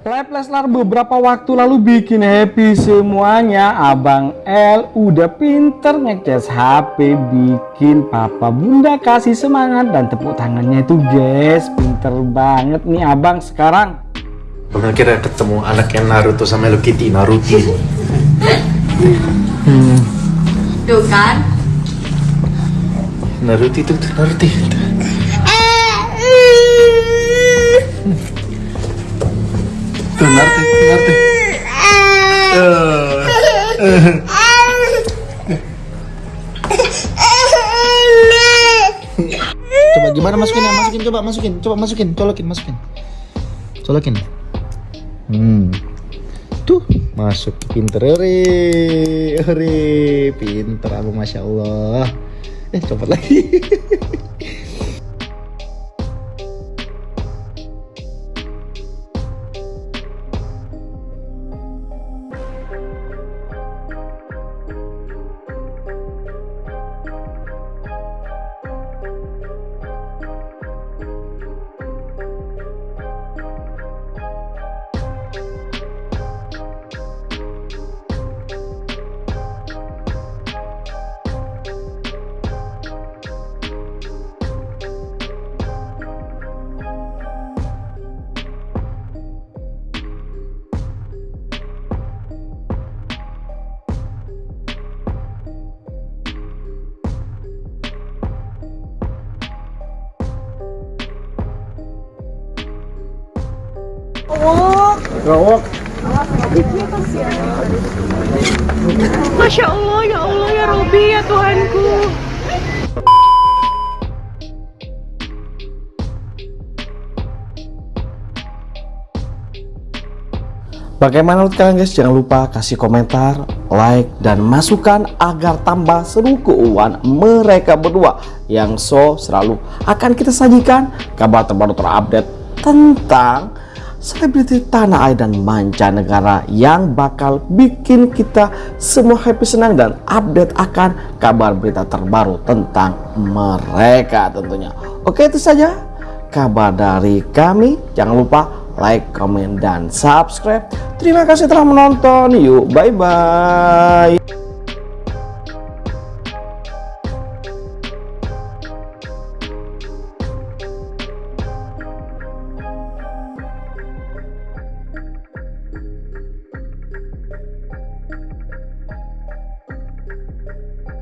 Live Leslar beberapa waktu lalu bikin happy semuanya. Abang L udah pinter ngecas HP Bikin papa bunda kasih semangat Dan tepuk tangannya itu guys. Pinter banget nih abang sekarang. Pernah kira ketemu anaknya Naruto sama Hello Kitty? Naruto. Tuh kan? Naruto itu Naruto Coba gimana? Masukin ya masukin coba masukin. Coba masukin colokin masukin. Colokin. Hmm. Tuh masuk pinter ore ore pinter aku masya Allah. Eh copot lagi Masya Allah, ya Allah, ya Robi, ya Tuhanku. Bagaimana menurut kalian guys? Jangan lupa kasih komentar, like, dan masukan agar tambah seru keuangan mereka berdua yang so selalu akan kita sajikan kabar terbaru terupdate tentang selebriti tanah air dan mancanegara yang bakal bikin kita semua happy senang dan update akan kabar berita terbaru tentang mereka tentunya. Oke itu saja kabar dari kami. Jangan lupa like, comment, dan subscribe. Terima kasih telah menonton. Yuk, bye-bye.